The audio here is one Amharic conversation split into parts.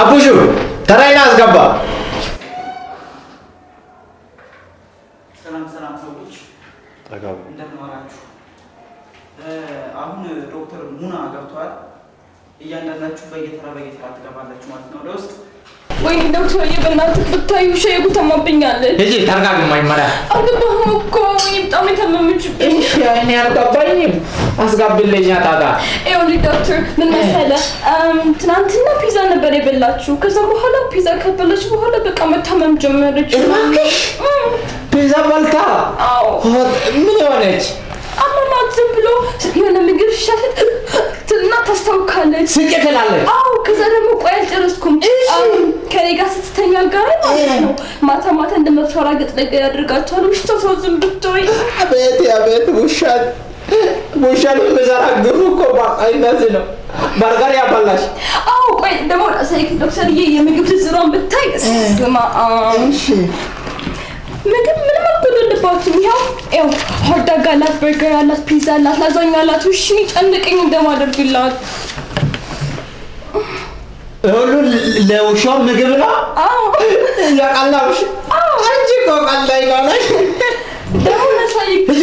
አቡሹ ተራይና አስገባ። ሰላም ሰላም ሰዎች እንደምን ዋላችሁ? አሁን ዶክተር ሙና ገብተዋል። እያንዳንዳችሁ በየተራ በየተራ ትገባላችሁ ማለት ነው ወደ ውስጥ። ወይኔ ዶክተርዬ በእናትህ ብታዩ ሻይ ጉተማብኛለች። ሂጂ ተረጋጊ። መጀመሪያ አልገባህም እኮ በጣም የታመመችብኝ። እሺ፣ እኔ አልገባኝም። አስጋብልኝ ጣጣ። ይኸውልህ ዶክተር ምን መሰለህ ትናንትና ፒዛ ነበር የበላችሁ። ከዛ በኋላ ፒዛ ከበላች በኋላ በቃ መታመም ጀመረች። እባክሽ ፒዛ በልታ አዎ ምን የሆነች አመማት። ዝም ብሎ የሆነ ምግብ ሻት እና ታስታውካለች። ስቄ ትላለች። አዎ ከዛ ደግሞ ቆይ አልጨረስኩም። ከኔ ጋር ስትተኛ ጋር ማለት ነው ማታ ማታ እንደመፈራገጥ ነገር ያደርጋቸዋል። ውሽቶ ሰው ዝም ብትወይ አቤት አቤት፣ ውሻን ውሻን የሚዘራ ግፍ እኮ እንደዚህ ነው። በርገር ያበላሽ። አዎ ቆይ ደግሞ ዶክተርዬ የምግብ ዝርዝሯን ብታይ ስማ ምግብ ምንም አልጎደለባትም። ያው ያው ሆትዶግ አላት፣ በርገር አላት፣ ፒዛ አላት፣ ላዛኛ አላት። እሺ ጨንቀኝ እንደማደርግላት ሁሉ ለውሻው ምግብ ነው። አዎ ያቃላሽ አንቺ እኮ ቀላይ ነሽ። ደግሞ ለሳይክ ሂጂ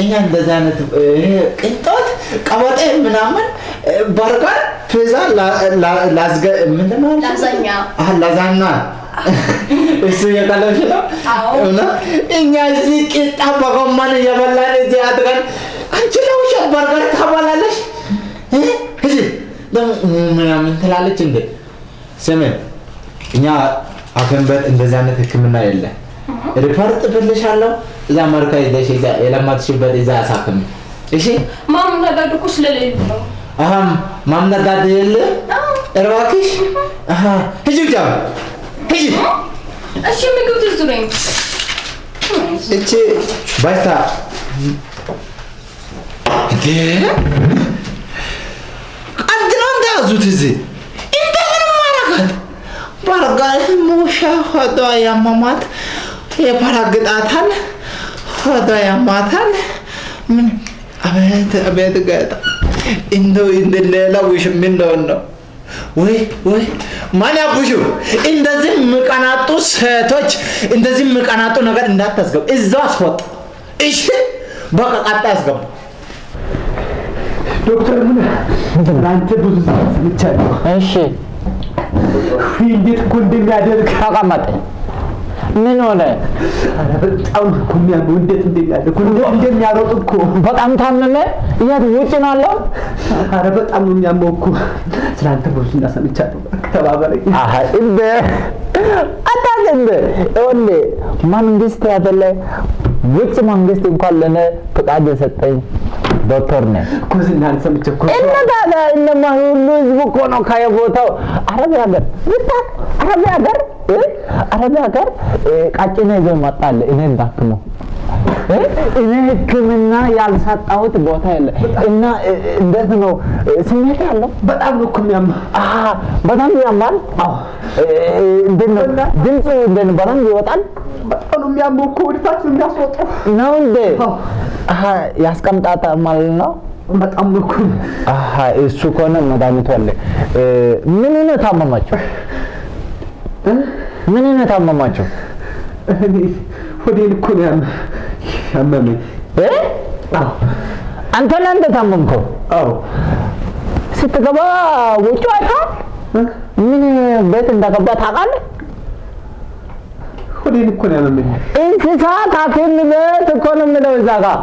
እኛ እንደዚህ አይነት ቅንጦት ቀበጤ ምናምን በርገር፣ ፒዛ፣ ላ- ላዝገ ምንድን ነው ያልሽው? ላዛኛ። እሱ እየቀለብሽ ነው። እውነት እኛ እዚህ ቂጣ በጎመን እየበላን እዚህ አድገን አንቺ ለውሻ በርገር ታበላለሽ? እ? ሂጂ ደግሞ ምናምን ትላለች እንዴ? ስም እኛ ቤት እንደዚህ አይነት ሕክምና የለ። ሪፖርት ብልሻለሁ እዛ አሜሪካ ይዘሽ እዛ የለመድሽበት እዛ አሳክም። እሺ? ማም ነጋዱ እኮ ስለሌሉ ነው። አሁን ማምነዳድ የለ? እባክሽ። አሀ ሂጂ ብቻ ሂጂ። እሺ ምግብ ዝርዝሩኝ። እቺ ባይታ እንዴ? ቀድ ነው እንደያዙት እዚህ። እንደምን ማረጋት በርጋር ሙሻ ሆዷ ያመማት የፈራግጣታል፣ ሆዷ ያማታል። ምን አቤት አቤት ገጣ እንደው እንደ ሌላ ውሽ ምን እንደሆነ ነው ወይ ወይ ማን ያቡሹ እንደዚህ የሚቀናጡ ሴቶች እንደዚህ የሚቀናጡ ነገር እንዳታስገቡ፣ እዛው አስወጣ። እሺ በቃ ቀጣይ አስገቡ። ዶክተር ምን አንተ ብዙ ሰምቻለሁ። እሺ እንዴት እኮ እንደሚያደርግ ተቀመጥ። ምን ሆነ? በጣም እኮ የሚያምሩ እንዴት እንደሚያደርግ እንዴት እንደሚያሮጥ እኮ በጣም ታመመ? የት ውጭ ነው ያለው? ኧረ በጣም ነው የሚያመው እኮ። ስለ አንተ ብዙ ሰምቻለሁ። ተባበረኝ። አሀ እንደ አታውቅ እንደ ይኸውልህ መንግስት ያደለ ውጭ መንግስት እንኳን ለእኔ ፍቃድ የሰጠኝ ዶክተር ነኝ። እኮ ዝናህን ሰምቼ እኮ ታዲያ እነማ ሁሉ ህዝብ እኮ ነው ከየቦታው አረብ ሀገር ብታውቅ አረብ ሀገር እ? አረብ ሀገር እ፣ ቀጭኔ ይዞ ይመጣል እኔ እንዳክመው? እኔ ሕክምና ያልሰጣሁት ቦታ የለ እና እንዴት ነው ስሜት ያለው በጣም ነው እኮ አሀ በጣም ያማል። እ፣ እንዴት ነው ድምፁ እንዴት ነው በደንብ ይወጣል በጣም ነው የሚያመው እኮ ወደታች ነው የሚያስወጣው። ነው እንዴ? ያስቀምጣታል ማለት ነው። በጣም ነው እኮ እሱ ከሆነ መድኃኒቱ አለ። ምን ነው ታመማቸው? ምን ነው ታመማቸው? እኔ ሆዴን እኮ ነው ያመ- ያመመኝ። እ? አዎ አንተ ነህ እንደ ታመምከው? አዎ ስትገባ ውጭ አይተሃል? ምን ቤት እንደገባ ታውቃለህ? ሆዴን እኮ ነው ያመመኝ። እንስሳት ሐኪም ቤት እኮ ነው የምለው እዛ ጋር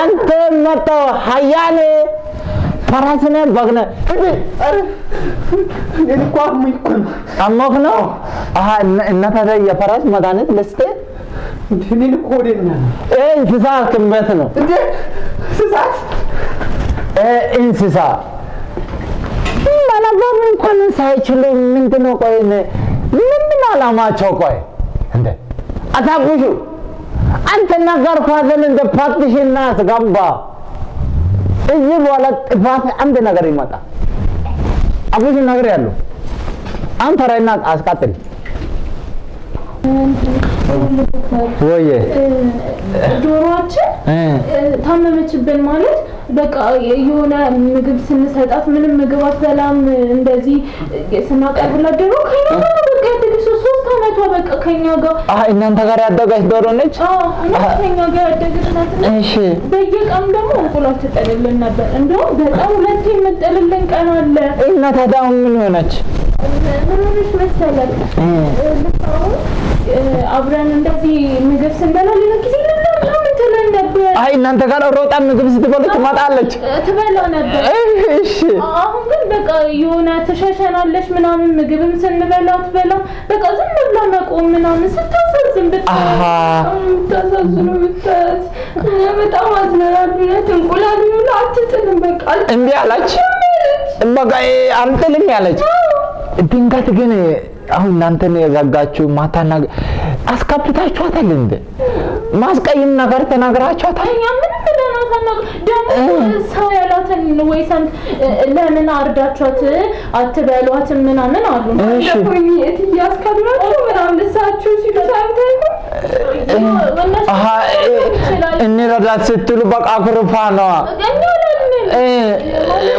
አንተ መጣው ሀያኔ ፈረስ ነህ በግ ነህ እኮ አሞኝ እኮ ነው። አሞክ ነው አሀ የፈረስ መድኃኒት ልስጥህ እኔን እኮ ሆዴን ነው ያመመኝ። ይህ እንስሳ ሐኪም ቤት ነው እንዴ እንስሳት እንስሳ መለባም እንኳን ሳይችሉ ምንድነው? ቆይ ምንድን አላማቸው? ቆይ እንደ አታጉሹ አንተ ነገርኩህ አይደል? እንደ ፓርቲሽን አስገባ። እዚህ በኋላ ጥፋት አንድ ነገር ይመጣ። አጉሽ ነገር ያለው አንተ ራይና አስቀጥል ወየ ዶሮዋችን ታመመችብን ማለት በቃ የሆነ ምግብ ስንሰጣት ምንም ምግብ አትበላም። እንደዚህ ስናቀርብላት ዶሮ ከኛ ጋር በቃ ያደገች ሶስት አመቷ በቃ ከኛ ጋር እናንተ ጋር ያደገች ዶሮ ነች። ከኛ ጋር ያደገች ናት። እሺ በየቀኑ ደግሞ እንቁላል ትጥልልን ነበር። እንደውም በጣም ሁለቴ የምጥልልን ቀን አለ። እና ታዲያ ምን ሆነች? ምን ሆነች መሰለህ? አብረን እንደዚህ ምግብ ስንበላ ሌላ ጊዜ አይ እናንተ ጋር ሮጣ ምግብ ስትበሉ ትመጣለች። ትበላ ነበር። እሺ አሁን ግን በቃ የሆነ ትሸሸናለች ምናምን ምግብም ስንበላ ትበላ በቃ ዝም ብላ መቆም ምናምን ስታሳዝን ብታሳዝኑ ብታት በጣም አዝነናል። እውነት እንቁላል ሁሉ አትጥልም በቃ እምቢ አላች። በቃ አልጥልም ያለች። ድንገት ግን አሁን እናንተን የዘጋችሁ ማታና አስከፍታችኋታል እንዴ? ማስቀይም ነገር ተናግራችኋታል? እኛ ምንም ብለን አሳናቅ ደግሞ ሰው ያላትን ወይ ሰምት ለምን አርዳችኋት አትበሏትም ምናምን አሉ። አስከብራችሁ ምናምን እሳችሁ ሲሉ ይችላል እንረዳት ስትሉ በቃ ኩርፋ ነዋ።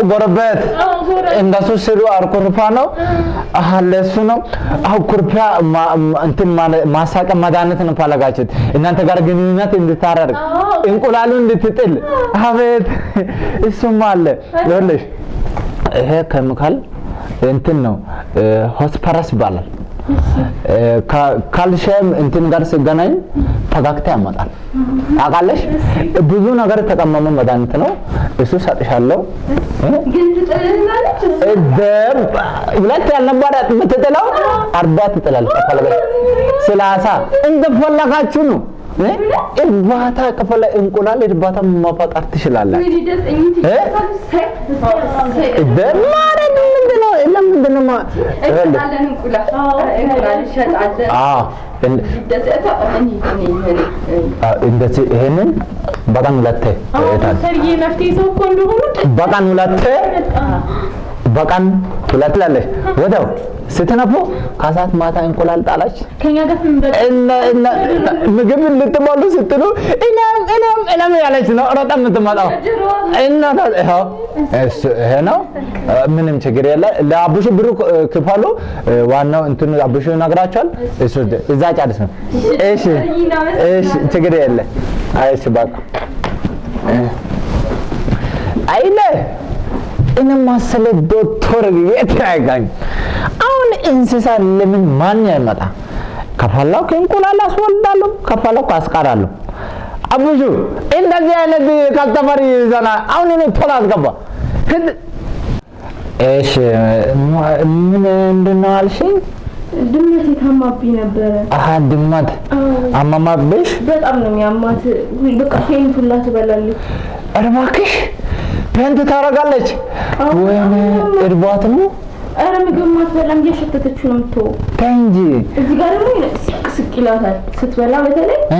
ጎረቤት እንደሱ ስሉ አርኩርፋ ነው። ለሱ ነው። ማ- እንትን ማሳቀ መድኃኒት ነው ፈለጋችሁት እናንተ ጋር ግንኙነት እንድታደርግ አዎ። እንቁላሉ እንድትጥል። አቤት እሱማ አለ። ይኸውልሽ ይሄ ኬሚካል እንትን ነው ሆስፐረስ ይባላል። ካልሽየም እንትን ጋር ሲገናኝ ፈገግታ ያመጣል። ታውቃለሽ? ብዙ ነገር የተቀመመ መድኃኒት ነው። እሱ ሰጥሻለሁ። እ? ግን ትጥልናለች ደም ሁለት ያልነበረ የምትጥለው አርባ ትጥላለች። ከፈለገች ሰላሳ እንደፈለጋችሁ ነው።? እርባታ ከፈለ እንቁላል እርባታ መፈጠር ትችላላችሁ። እ? ደም ማለት ምንድን ነው? ለምንድን ነው ማ- ይኸውልህ፣ አዎ እን- አዎ፣ እንደዚህ ይሄንን በቀን ሁለቴ በቀን ሁለቴ በቀን ሁለት ላለች ወደው ስትነፉ ከሰዓት ማታ እንቁላል ጣላች። ምግብ ልትበሉ ስትሉ እኔም እኔም እኔም ያለች ነው ሮጣ የምትመጣው እና ይኸው ይሄ ነው። ምንም ችግር የለ። ለአቡሹ ብሩ ክፈሉ። ዋናው እንትኑ አቡሹ ይነግራቸዋል። እሱ እዛ ጨርስ ነው። እሺ እሺ፣ ችግር የለ። እሺ በቃ አይለ እኔ መሰለ ዶክተር የት ያገኝ አሁን እንስሳ ለምን ማን ያመጣ? ከፈለኩ እንቁላል አስወልዳለሁ ከፈለኩ አስቀራለሁ አቡሹ እንደዚህ አይነት ከስተመር ይዘና አሁን እኔ ቶሎ አስገባ። እሺ ምን ምንድን ነው አልሽኝ? ድመት የታማብኝ ነበረ። አሀ ድመት አማማብሽ? በጣም ነው የሚያማት። በቃ ፌንት ሁላ ትበላለች። እባክሽ ፔንት ታደርጋለች ወይኔ እርቧት ነው ኧረ ምግብ ማትበላም እያሸተተችው ነው የምትወው። ተይ እንጂ እዚህ ጋር ደግሞ ስቅ ስቅ ይላታል ስትበላ፣ በተለይ እ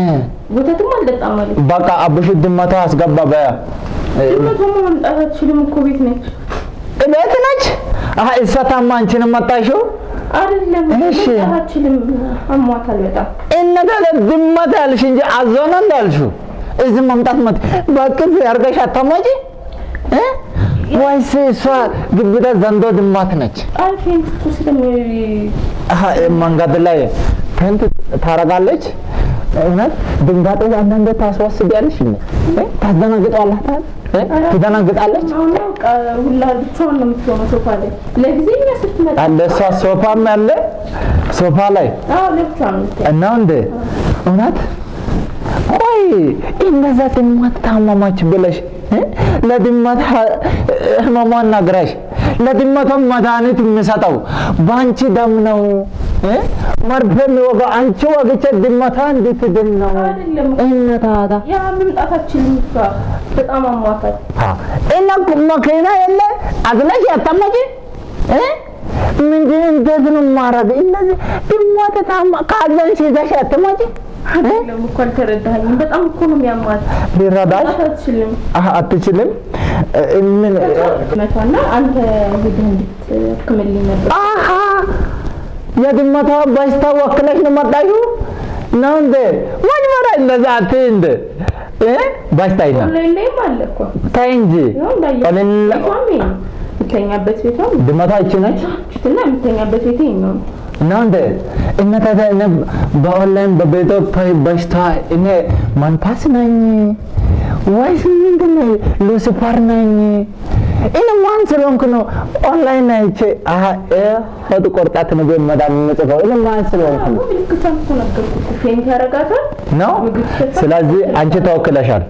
ወተትም አልጠጣም ነው። በቃ አቡሽ ድመቷ አስገባ በያ ድመቷማ መምጣት አትችልም እኮ ቤት ነች። ቤት ነች አሀ እሷ ታማ አንቺንም መጣሽው አይደለም እሺ። አትችልም፣ አሟታል በጣም። እነዛ ድመት ያልሽ እንጂ አዞ ነው እንዳልሽው እዚህ መምጣት መት በቅፍ ያርገሽ አታማጪ እ ወይስ እሷ ግብዳ ዘንዶ ድመት ነች? መንገድ ላይ ፔንት ታረጋለች። እውነት ድንጋጤ አንዳንዴ ታስወስዳለሽ እ? ትደነግጣለች። አለ እሷ ሶፋም ያለ ሶፋ ላይ እና እንደ እውነት ቆይ እንደዛ ድመት ታመማች ብለሽ? ለድመት ህመሟን ነግረሽ ለድመቷ መድኃኒት የሚሰጠው በአንቺ ደም ነው? መርፌ የሚወጋው አንቺ ወግቼ ድመቷ እንዴት ድን ነው አይደለም እነ ታታ ያ መምጣታችን እሷ በጣም አሟታል። እና መኪና የለ አዝለሽ ያታመጪ እ? ምንድን እንዴት ነው ማረግ? እነዚህ ድመት ካዘንሽ ይዘሽ አልተረዳኸኝም። በጣም እኮ ነው የሚያማት። ሊረዳሽ? አትችልም። አህ አትችልም። እ፣ ምን? መቷና አንተ ሄደህ እንድትሕክምልኝ ነበር። አሃ! የድመቷ በሽታ ወክለሽ ነው መጣሽው ነው እንዴ? መጀመሪያ እንደዛ አትይ እንደ እ? በሽታ ይና ኦንላይን ላይም አለ እኮ። ተይ እንጂ። ቤቷም ድመቷ ይቺ ነች? እና የምተኛበት ቤቴ ነው። ነው እንደ እነ በኦንላይን በቤቶ በሽታ እኔ መንፈስ ነኝ ወይስ ምንድን ነው? ሉሲፈር ነኝ? እኔ ማን ስለሆንኩ ነው ኦንላይን አይቼ አሀ ሆድ ቆርጣት ነው በመዳም የምጽፈው? እኔ ማን ስለሆንኩ ነው? ስለዚህ አንቺ ተወክለሻል።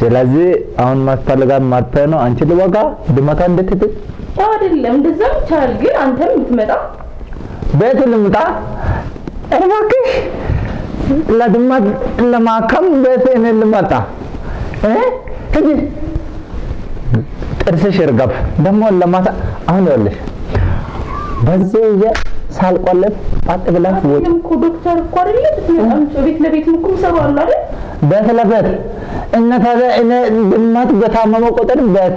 ስለዚህ አሁን የሚያስፈልጋት መርፌ ነው። አንቺ ልወጋ ድመቷ እንድትድን ያው አይደለም እንደዛም ይቻላል፣ ግን አንተም ብትመጣ ቤት ልምጣ። እባክሽ። ለድመት ለማከም ቤት እኔ ልመጣ ሂጂ። ጥርስሽ ይርገፍ ደግሞ ለማታ አሁን ይኸውልሽ በዚህ ይዤ ሳልቆልፍ ውጭ። አይደለም እኮ ዶክተር እኮ አይደለ ቤት ለቤት እኮ ይሰሩ አሉ አይደል? ቤት ለቤት ድመት በታመመ ቁጥር ቤት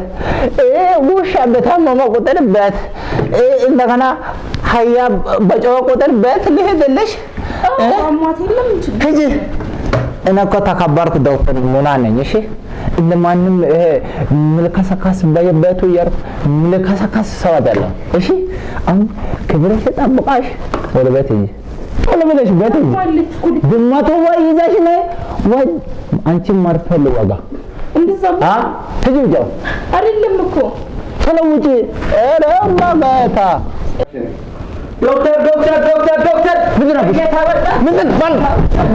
እ ውሻ በታመመ ቁጥር ቤት እ እንደገና ሀያ በጮኸ ቁጥር ቤት ልሄድልሽ ሂጂ። እኔ እኮ ተከበርኩ ዶክተር ሙና ነኝ። እሺ እንደማንም ይሄ ምልከሰካስ በየቤቱ እየሄድኩ ምልከሰካስ ሰው አይደለም። እሺ አሁን ክብርሽ ጠብቃሽ ወደ ቤት ሂጂ፣ ቶሎ ብለሽ እኮ ድመቱ ወይ ይዘሽ ነይ ወይ አንቺ መርፌ ልወጋ። እንደዛ አ? ውጪው፣ አይደለም እኮ። ቶሎ ውጪ። ኧረ በጌታ ዶክተር ዶክተር ዶክተር ዶክተር! ምንድን ነው? ምንድን ማን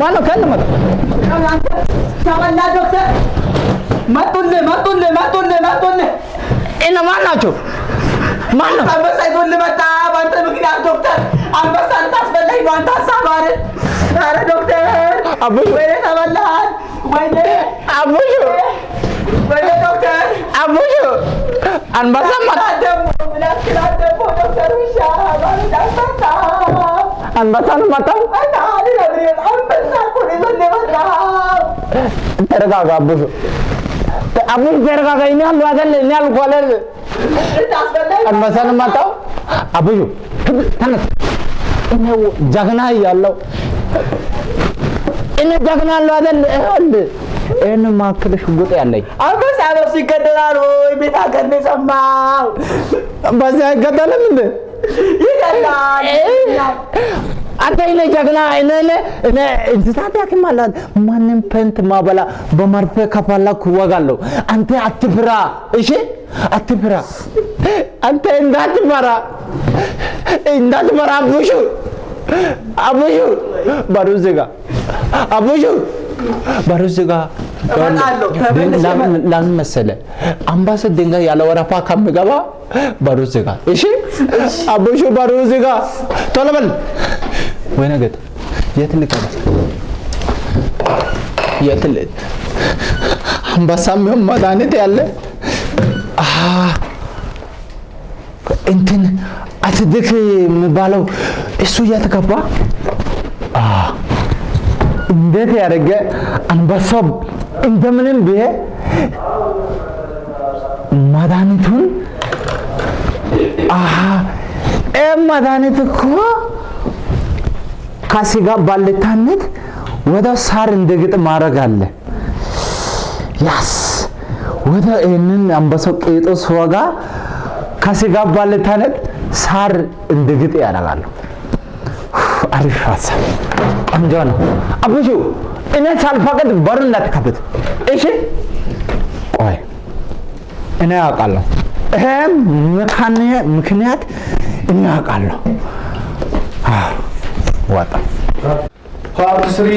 ማነው ከእነ መጣ ተበላ ዶክተር። መጡልህ መጡልህ መጡልህ መጡልህ! እነማን ናቸው? ማን ነው? አንበሳ ይዞልህ መጣ አንተ ሀሳብ አይደል? ኧረ ዶክተር አቡሽ ወይኔ ተበላሃል ወይኔ! አቡሽ ወይኔ ዶክተር! አቡሽ አንበሳ መጣ ደግሞ ብላት ክላት ደግሞ ዶክተር ውሻ ማለት አንበሳ! አንበሳን መጣው። አንተ አልነግርህም አንበሳ እኮ ነው ይዞልህ የመጣው። ተረጋጋ አቡሽ አቡሽ ተረጋጋ። እኔ ያሉ አይደል? እኔ ያልኩ አይደል? አንበሳን መጣው። አቡሽ ተነስ። እኔ ጀግና እያለሁ እኔ ጀግና አለው አይደል? ይኸውልህ ይህን ማክል ሽጉጥ ያለኝ። አንበሳ ነፍሱ ይገደላል ወይ? ቤት ሀገር ነው የሰማው በዚህ አይገደልም እንዴ? ይገላል አንተ እኔ ጀግና እኔ እኔ እንስሳት ያክም አላት ማንም ፔንት ማበላ በመርፌ ከፈለኩ እወጋለሁ። አንተ አትፍራ፣ እሺ? አትፍራ። አንተ እንዳትፈራ። እንዳትፈራ። አቡሹ አቡሹ በሩ ዝጋ፣ አቡሹ በሩ ዝጋ። ለምን መሰለህ አምባሰ ድንጋይ ያለ ወረፋ ከምገባ በሩ ዝጋ፣ እሺ? አቡሹ በሩ ዝጋ፣ ቶሎ በል። ወይኔ ጌታ የት ልገባ? የት ል አንበሳም ይሁን መድኃኒት ያለ? እንትን አትድክ የሚባለው እሱ የት ገባ? አ እንዴት ያደረገ አንበሳው? እንደምንም ብዬ መድኃኒቱን? ይህ መድኃኒት እኮ ከስጋ ባልታነት ወደ ሳር እንድግጥ ማድረግ አለ። ያስ ወደ ይህንን አንበሳው ቄጦ ስወጋ ከስጋ ባልታነት ሳር እንድግጥ ያደርጋሉ። አሪፍ ሀሳብ፣ ቆንጆ ነው። አቡሹ እኔ ሳልፈቅድ በሩን እንዳትከፍት እሺ። ቆይ እኔ አውቃለሁ። ይሄም ምክንያት እኔ አውቃለሁ። ወጣ። ፓርት ስሪ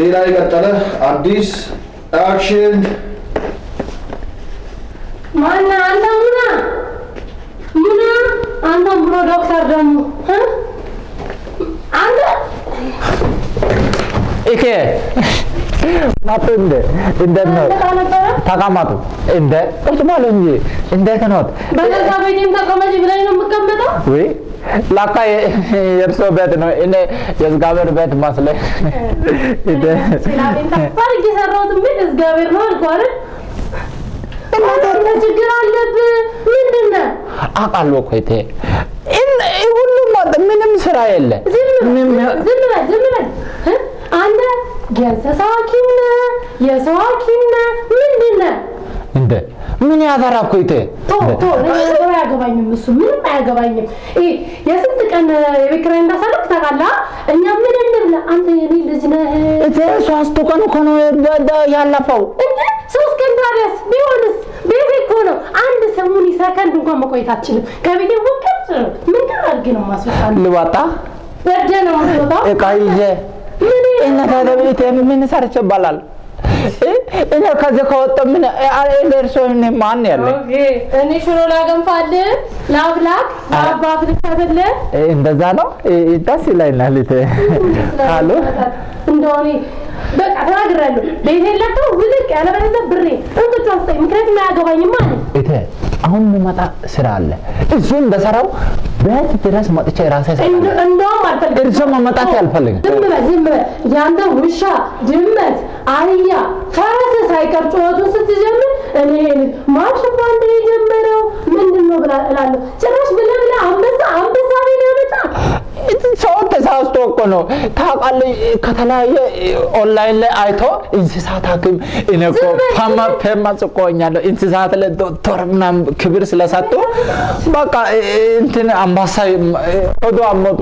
ሌላ የቀጠለ አዲስ አክሽን። ማና አንተ ሙና? ሙና? አንተ ብሎ ዶክተር ደግሞ አንተ? ይሄ ማጡ እንደ እንደት ነው? ተቀመጡ። እንደ ቁጭ በሉ እንጂ። እንደት ኖት በገዛ ቤቴም ተቀመጭ ብለኝ ነው የምቀመጠው? ወይ ላካ የእርሶ ቤት ነው። እኔ የእግዚአብሔር ቤት መስለኝ። ታፋርግ የሰራሁትን ቤት እግዚአብሔር ነው አልኩህ አይደል? እናንተ ችግር አለብህ ምንድን ነው? አውቃለሁ እኮ እቴ እን- ሁሉም ወጥ- ምንም ስራ የለ ዝም በል ዝም በል? አንተ የእንስሳ ሐኪም ነህ፣ የሰው ሐኪም ነህ? እንደ ምን ቶ ቶ ነገሩ አያገባኝም። እሱ ምንም አያገባኝም። ይሄ የስንት ቀን የቤት ኪራይ እንዳሳለፍ ታውቃለህ? እኛ ምን እንብላ? አንተ የኔ ልጅ ነህ እቴ ሶስቱ ቀን እኮ ነው ያለፈው። ሶስት ቀን ታዲያስ ቢሆንስ ቤቴ እኮ ነው። አንድ ሰሙን ሰከንድ እንኳን መቆየት አትችልም። ከቤቴ ወቀት ምን አድርጌ ነው ማስወጣል? ልወጣ በደ ነው ማስወጣው። እቃ ይዤ ምን ሰርቼ ይባላል? እ? እኔ ከዚህ ከወጣሁ ምን እኔ ማን ያለኝ? ኦኬ እኔ ሽሮ ላገንፋልህ ላብላክ ፍልካትልህ እ፣ እንደዛ ነው ደስ ይለኛል። አሉ እንደሆነ በቃ ተናግሬያለሁ። ቤቴ ለቀው ውልቅ ያለበለዚያ ብሬ እንቅጭ ወስጠኝ። ምክንያቱም አያገባኝም ማለት እቴ አሁን የሚመጣ ስራ አለ። እሱ እንደሰራው ቤት ድረስ መጥቼ ራሴ እንደውም አልፈልግም። እርሶ መመጣት አልፈልግም። ዝም በል ዝም በል። ያንተ ውሻ፣ ድመት፣ አህያ፣ ፈረስ ሳይቀር ጩኸቱን ስትጀምር እኔ ማሽ ባንድ የጀመረው ምንድን ነው ብላ እላለሁ። ጭራሽ ብለህ ብለህ አንበሳ አንበሳ ቤት ያመጣ ሰው ተሳስቶ እኮ ነው ታውቃለህ። ከተለያየ ኦንላይን ላይ አይቶ እንስሳት ሐኪም እኔ እኮ ፌመስ ሆኛለሁ። እንስሳት ላይ ዶክተር ምናምን ክብር ስለሰጡ በቃ እንትን አንበሳ ሆዶ አመጡ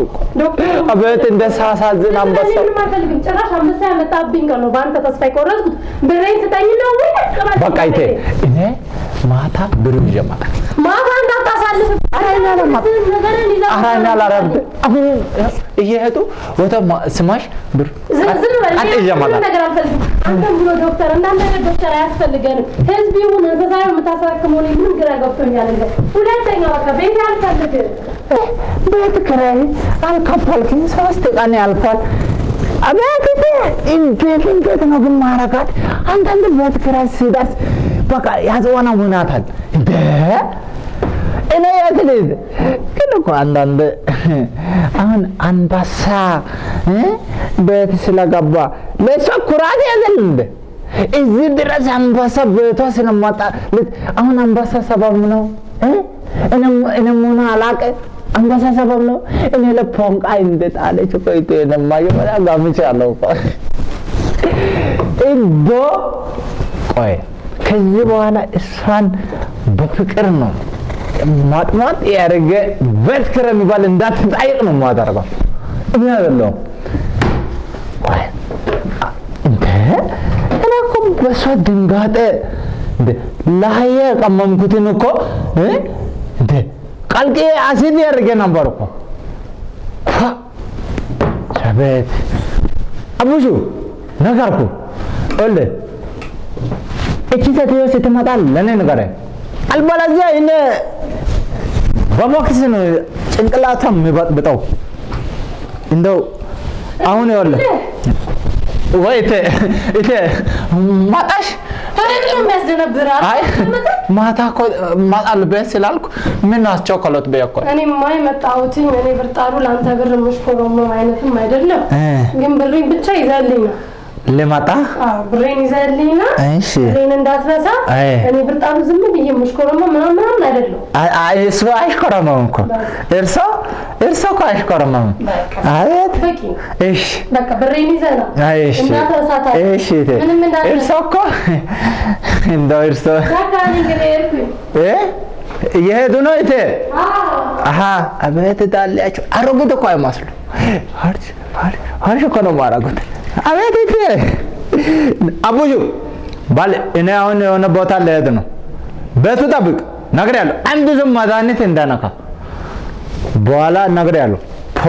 አቤት እንደ ሳሳዝን አንበሳ ጭራሽ አንበሳ ያመጣብኝ ቀን ነው በአንተ ተስፋ የቆረጥኩት። ብሬን ስጠኝና ወይ ተቀበል። በቃ ይቴ እኔ ማታ ብር ይዤ እመጣለሁ። ማታ እንዳታሳልፍ አራኛ ላረብ አሁን እየሄዱ ወደ ማ- ስማሽ ብር ዝም ዝም በል። ቀጥ ይዤ እመጣለሁ። ነገር አልፈልግም። አንተም ብሎ ዶክተር እንዳንተ አይነት ዶክተር አያስፈልገንም። ህዝብ ይሁን እንስሳ ይሁን የምታሳክመው እኔ ምንም ግራ ገብቶኛል። እንደ ሁለተኛ በቃ ቤት አልፈልግም። ቤት ኪራይ አልከፈልክም። ሶስት ቀን ያልፋል። አቤት እንዴት እንዴት ነው ግን ማረጋት? አንዳንድ ቤት ኪራይ ሲደርስ በቃ ያጽወነውናታል። እንደ እኔ ልሂድ? ግን እኮ አንዳንድ አሁን አንበሳ ቤት ስለገባ ለእሷ ኩራት ያዘል እንደ እዚህ ድረስ አንበሳ ቤቷ ስለመጣ ልት- አሁን አንበሳ ሰበብ ነው? እኔም- አላቀ አንበሳ ሰበብ ነው። እኔ ለፖንቃ እንደጣለች እኮ ይቶ የነማ የሆነ ጋምቻለሁ እኮ ቆይ ከዚህ በኋላ እሷን በፍቅር ነው ማጥማጥ ያደረገ ኪራይ የሚባል እንዳትጠይቅ ነው የማደርገው። እኔ አይደለሁም። እኔ እኮ በሷ ድንጋጤ ለሀያ የቀመምኩትን እኮ እንደ አሲድ ያደርገ ነበር እኮ። አቤት አቡሹ ነገርኩ። ወለ እቺ ሴትዮ ስትመጣ ለእኔ ንገረኝ። አልበለዚያ እኔ በቦክስ ነው ጭንቅላቷን የሚበጥብጠው። እንደው አሁን ይኸውልህ ወይ እቴ እቴ? አይ ማታ እኮ እመጣለሁ ስላልኩ ምን አስቸኮሎት በይ እኮ እኔማ የመጣሁትኝ እኔ ብርጣሩ ለአንተ ብር የምሽኮረመም አይነትም አይደለም። ግን ብሬን ብቻ ይዘህልኝ ነው። ልመጣ? ብሬን ይዘህልኝ ነው። እሺ። ብሬን እንዳትረሳ። እኔ ብርጣሩ ዝም ብዬ የምሽኮረመም ምናምን ምናምን አይደለም። አይ አይ እሱ አይሽኮረመም እኮ። እርሶ እርሶ እኮ አይሽኮረመም አቤት። እሺ። በቃ ብሬን ይዘህ ና። አይ እሺ። ምንም እንዳትረሳ። እርሶ እኮ እንደው እርሶ እ? እየሄዱ ነው እቴ አሀ አቤት ዳሌያቸው አሮጊት እኮ አይመስሉ ሀርሽ ሀርሽ እኮ ነው ማረጉት አቤት እቴ አቡሹ ባል እኔ አሁን የሆነ ቦታ ልሄድ ነው። ቤቱ ጠብቅ ነግሬያለሁ። አንድ ዝም መድኃኒት እንዳነካ። በኋላ ነግሬያለሁ። ፖ